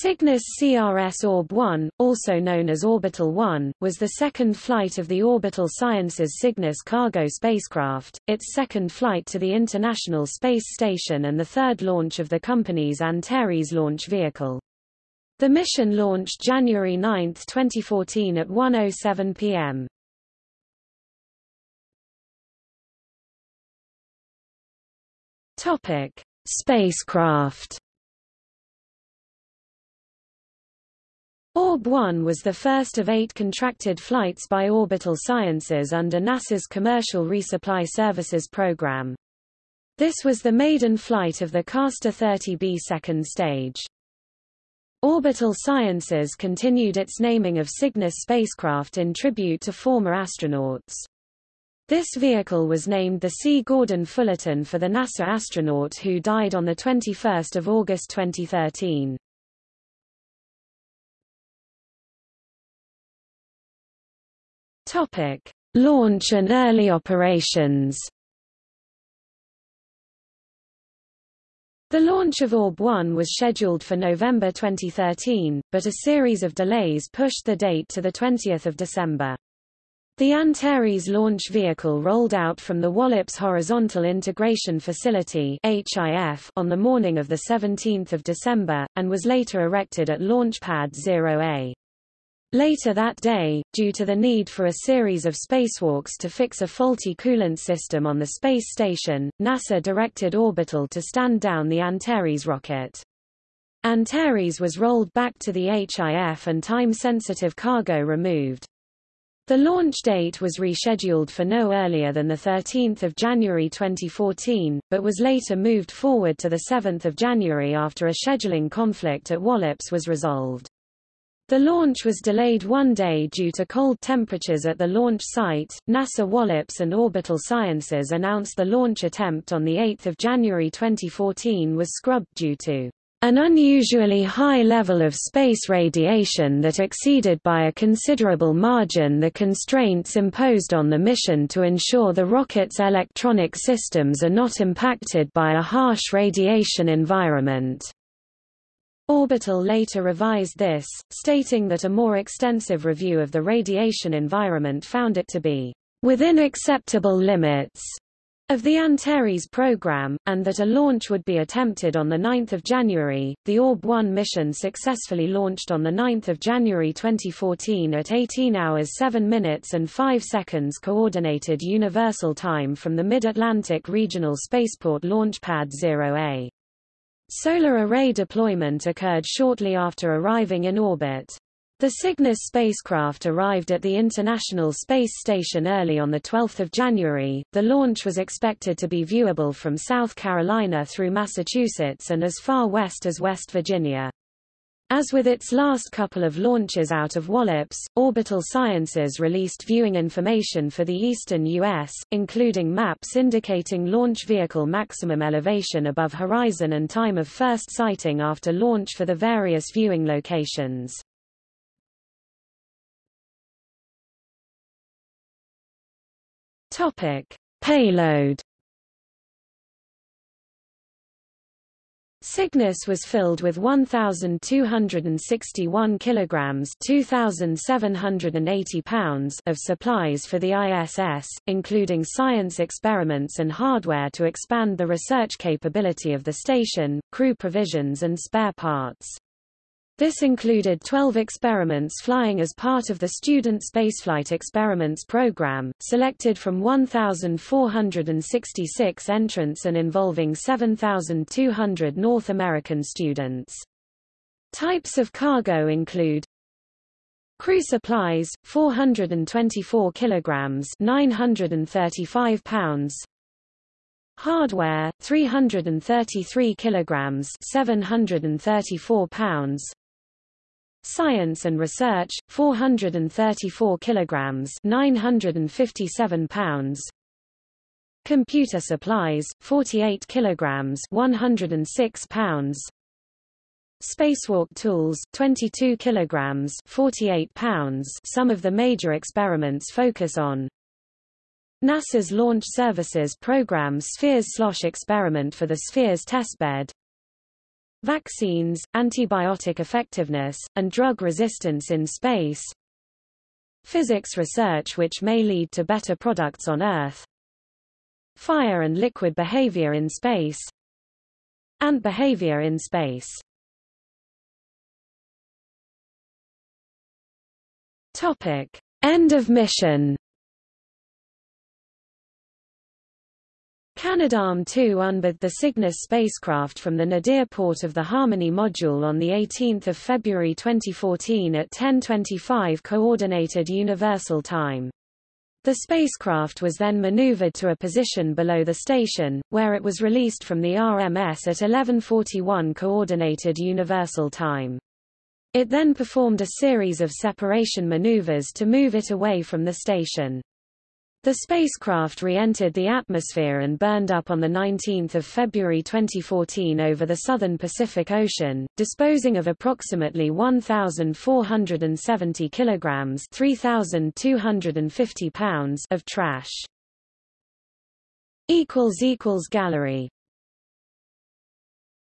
Cygnus CRS Orb-1, also known as Orbital 1, was the second flight of the Orbital Sciences Cygnus cargo spacecraft, its second flight to the International Space Station and the third launch of the company's Antares launch vehicle. The mission launched January 9, 2014 at 1.07 p.m. Topic. Spacecraft Orb-1 was the first of eight contracted flights by Orbital Sciences under NASA's Commercial Resupply Services program. This was the maiden flight of the Castor 30B second stage. Orbital Sciences continued its naming of Cygnus spacecraft in tribute to former astronauts. This vehicle was named the C. Gordon Fullerton for the NASA astronaut who died on 21 August 2013. Topic: Launch and early operations. The launch of Orb-1 was scheduled for November 2013, but a series of delays pushed the date to the 20th of December. The Antares launch vehicle rolled out from the Wallops Horizontal Integration Facility HIF on the morning of 17 December, and was later erected at Launch Pad 0A. Later that day, due to the need for a series of spacewalks to fix a faulty coolant system on the space station, NASA directed Orbital to stand down the Antares rocket. Antares was rolled back to the HIF and time-sensitive cargo removed. The launch date was rescheduled for no earlier than 13 January 2014, but was later moved forward to 7 January after a scheduling conflict at Wallops was resolved. The launch was delayed one day due to cold temperatures at the launch site. NASA Wallops and Orbital Sciences announced the launch attempt on 8 January 2014 was scrubbed due to an unusually high level of space radiation that exceeded by a considerable margin the constraints imposed on the mission to ensure the rocket's electronic systems are not impacted by a harsh radiation environment. Orbital later revised this, stating that a more extensive review of the radiation environment found it to be within acceptable limits of the Antares program, and that a launch would be attempted on 9 January. The Orb-1 mission successfully launched on 9 January 2014 at 18 hours 7 minutes and 5 seconds Coordinated Universal Time from the Mid-Atlantic Regional Spaceport Launch Pad 0A. Solar array deployment occurred shortly after arriving in orbit. The Cygnus spacecraft arrived at the International Space Station early on 12 January. The launch was expected to be viewable from South Carolina through Massachusetts and as far west as West Virginia. As with its last couple of launches out of Wallops, Orbital Sciences released viewing information for the eastern U.S., including maps indicating launch vehicle maximum elevation above horizon and time of first sighting after launch for the various viewing locations. Topic. Payload Cygnus was filled with 1,261 kilograms 2,780 pounds of supplies for the ISS, including science experiments and hardware to expand the research capability of the station, crew provisions and spare parts. This included 12 experiments flying as part of the Student Spaceflight Experiments program, selected from 1,466 entrants and involving 7,200 North American students. Types of cargo include Crew supplies 424 kilograms 935 pounds Hardware 333 kilograms 734 pounds Science and Research 434 kilograms 957 pounds. Computer Supplies 48 kilograms 106 pounds. Spacewalk Tools 22 kilograms 48 pounds. Some of the major experiments focus on NASA's Launch Services Program Spheres Slosh experiment for the Spheres testbed Vaccines, antibiotic effectiveness, and drug resistance in space. Physics research which may lead to better products on Earth. Fire and liquid behavior in space. and behavior in space. Topic: End of mission. Canadarm2 unmanned the Cygnus spacecraft from the nadir port of the Harmony module on 18 February 2014 at 10.25 Coordinated Universal Time. The spacecraft was then maneuvered to a position below the station, where it was released from the RMS at 11.41 Coordinated Universal Time. It then performed a series of separation maneuvers to move it away from the station. The spacecraft re-entered the atmosphere and burned up on 19 February 2014 over the southern Pacific Ocean, disposing of approximately 1,470 kilograms 3,250 pounds of trash. Gallery